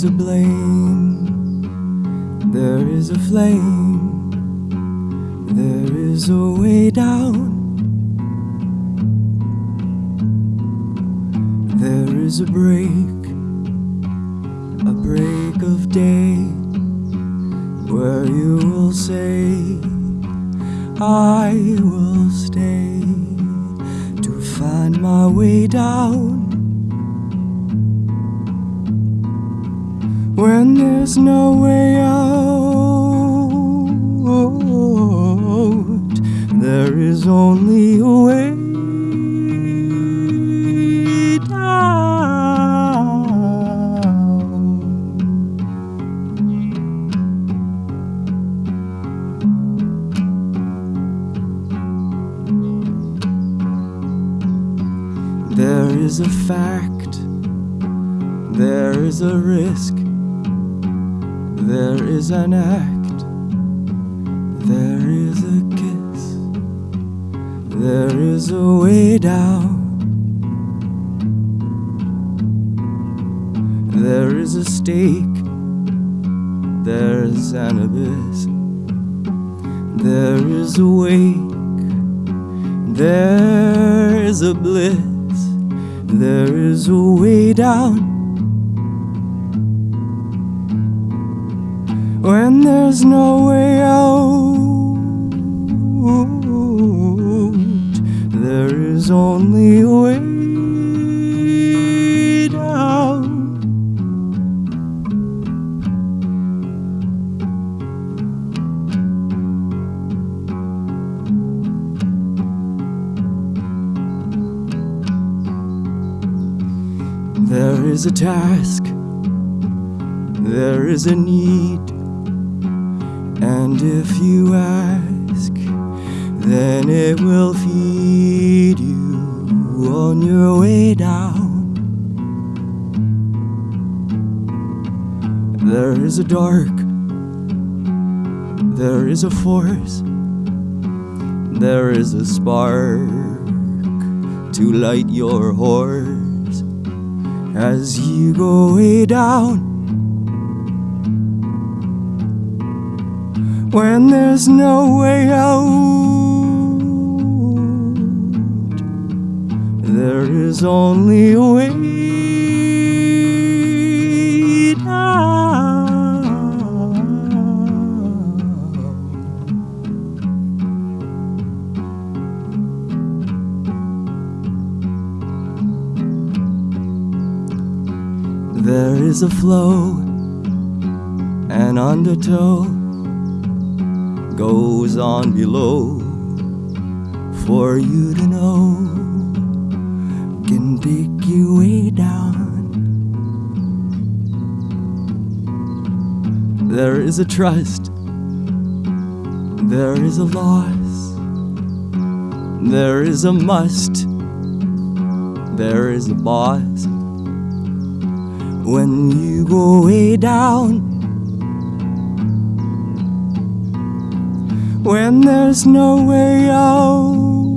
is a blame, there is a flame, there is a way down. There is a break, a break of day, where you will say, I will stay to find my way down. When there's no way out, there is only a way down. There is a fact, there is a risk, there is an act, there is a kiss, there is a way down. There is a stake, there's an abyss, there is a wake, there is a bliss, there is a way down. When there's no way out, there is only way down. There is a task, there is a need, and if you ask, then it will feed you on your way down. There is a dark, there is a force, there is a spark to light your horse as you go way down. When there's no way out, there is only a way. There is a flow, an undertow goes on below for you to know can take you way down. There is a trust, there is a loss, there is a must, there is a boss when you go way down. When there's no way out,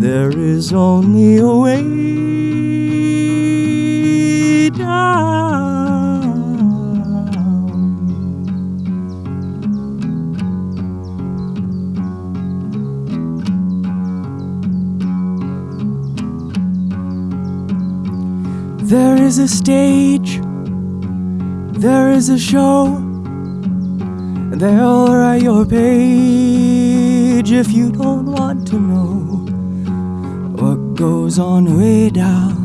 there is only a way down. There is a stage, there is a show, they'll write your page if you don't want to know what goes on way down.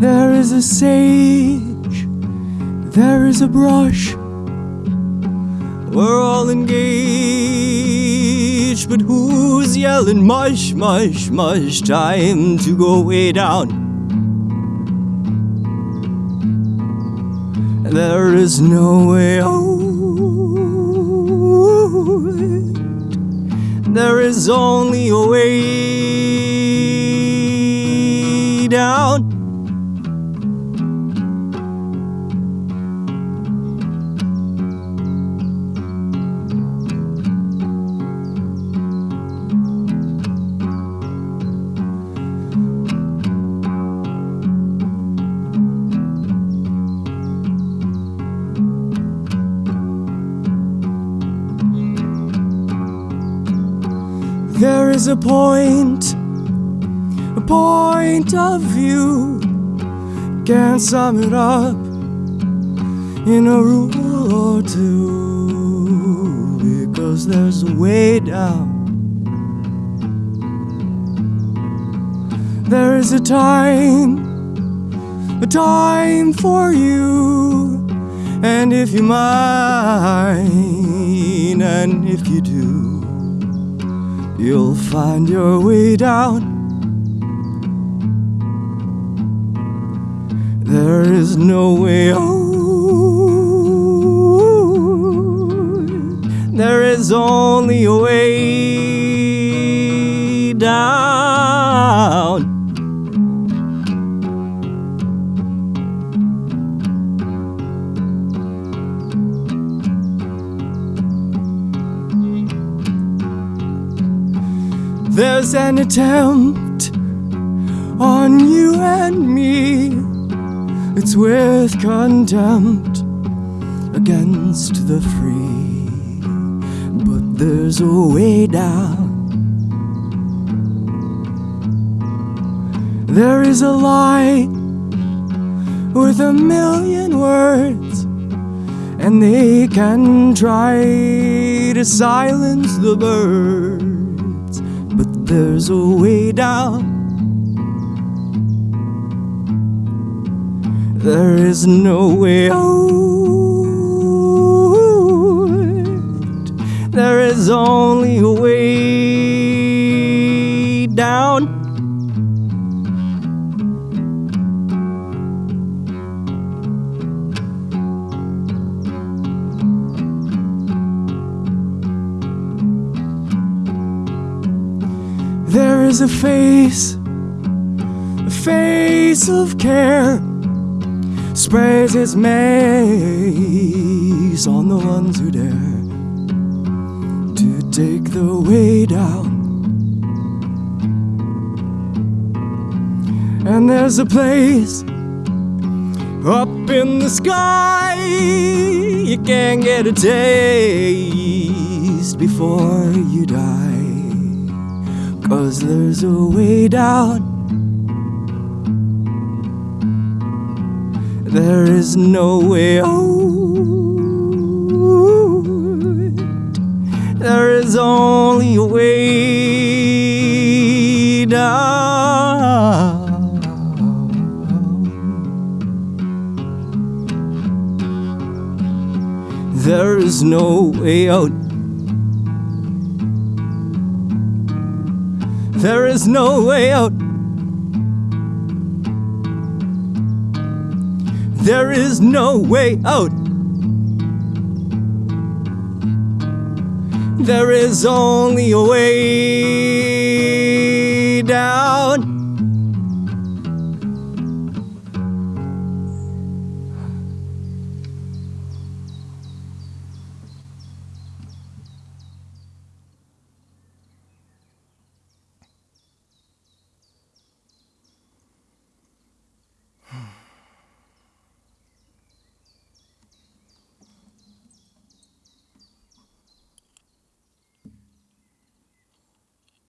There is a sage, there is a brush. We're all engaged, but who's yelling mush, mush, mush? Time to go way down. There is no way out. There is only a way down. Is a point, a point of view. Can't sum it up in a rule or two because there's a way down. There is a time, a time for you. And if you mind, and if you you'll find your way down. There is no way out. There is only a way down. There's an attempt on you and me. It's with contempt against the free. But there's a way down. There is a lie with a million words, and they can try to silence the birds. There's a way down. There is no way out. There is only a way is a face, a face of care sprays its maze on the ones who dare to take the way down. And there's a place up in the sky you can get a taste before you die. Cause there's a way down. There is no way out. There is only a way down. There is no way out. There is no way out. There is no way out. There is only a way down.